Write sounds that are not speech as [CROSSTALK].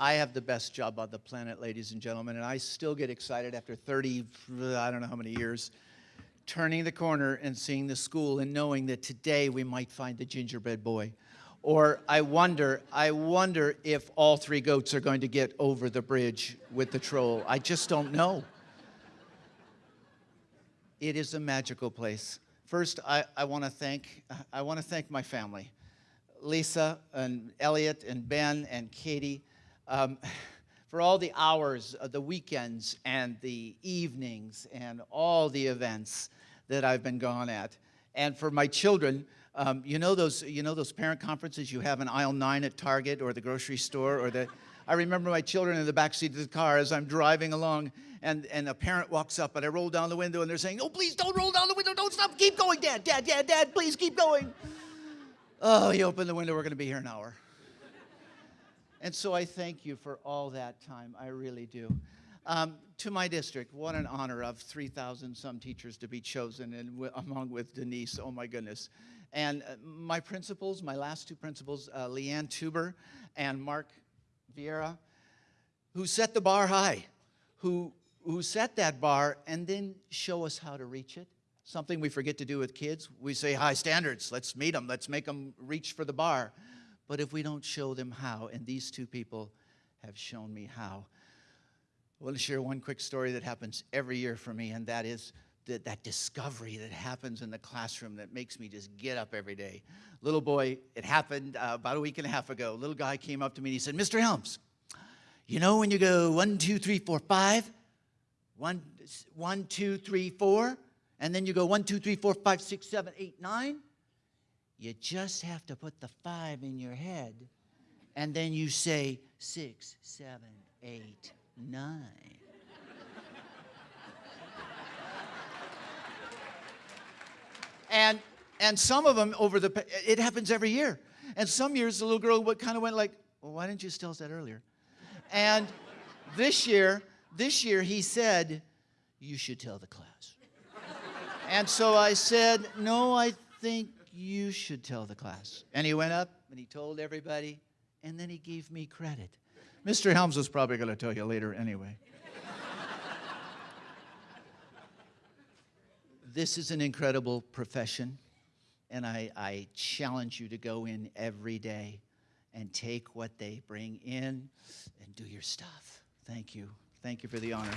I have the best job on the planet, ladies and gentlemen, and I still get excited after 30, I don't know how many years, turning the corner and seeing the school and knowing that today we might find the gingerbread boy. Or I wonder, I wonder if all three goats are going to get over the bridge with the troll. I just don't know. It is a magical place. First, I, I want to thank I want to thank my family, Lisa and Elliot and Ben and Katie, um, [LAUGHS] for all the hours, of the weekends and the evenings and all the events that I've been gone at, and for my children. Um, you know those you know those parent conferences you have in aisle nine at Target or the grocery store or the. I remember my children in the back seat of the car as I'm driving along, and, and a parent walks up, and I roll down the window, and they're saying, "Oh, please don't roll down the window! Don't stop! Keep going, Dad! Dad! Dad! Dad! Please keep going!" Oh, you open the window. We're going to be here an hour. And so I thank you for all that time. I really do. Um, to my district, what an honor of 3,000 some teachers to be chosen, and along with Denise, oh my goodness. And uh, my principals, my last two principals, uh, Leanne Tuber and Mark Vieira, who set the bar high, who, who set that bar and then show us how to reach it. Something we forget to do with kids. We say high standards, let's meet them, let's make them reach for the bar. But if we don't show them how, and these two people have shown me how, I want to share one quick story that happens every year for me, and that is that, that discovery that happens in the classroom that makes me just get up every day. Little boy, it happened uh, about a week and a half ago. Little guy came up to me and he said, Mr. Helms, you know when you go one, two, three, four, five, one, one, two, three, four, and then you go one, two, three, four, five, six, seven, eight, nine? You just have to put the five in your head, and then you say six, seven, eight, nine. and and some of them over the it happens every year. And some years the little girl kind of went like, "Well, why didn't you tell us that earlier?" And this year, this year he said, "You should tell the class." And so I said, "No, I think you should tell the class." And he went up and he told everybody, and then he gave me credit. Mr. Helms was probably going to tell you later anyway. this is an incredible profession, and I, I, challenge you to go in every day and take what they bring in and do your stuff. Thank you. Thank you for the honor.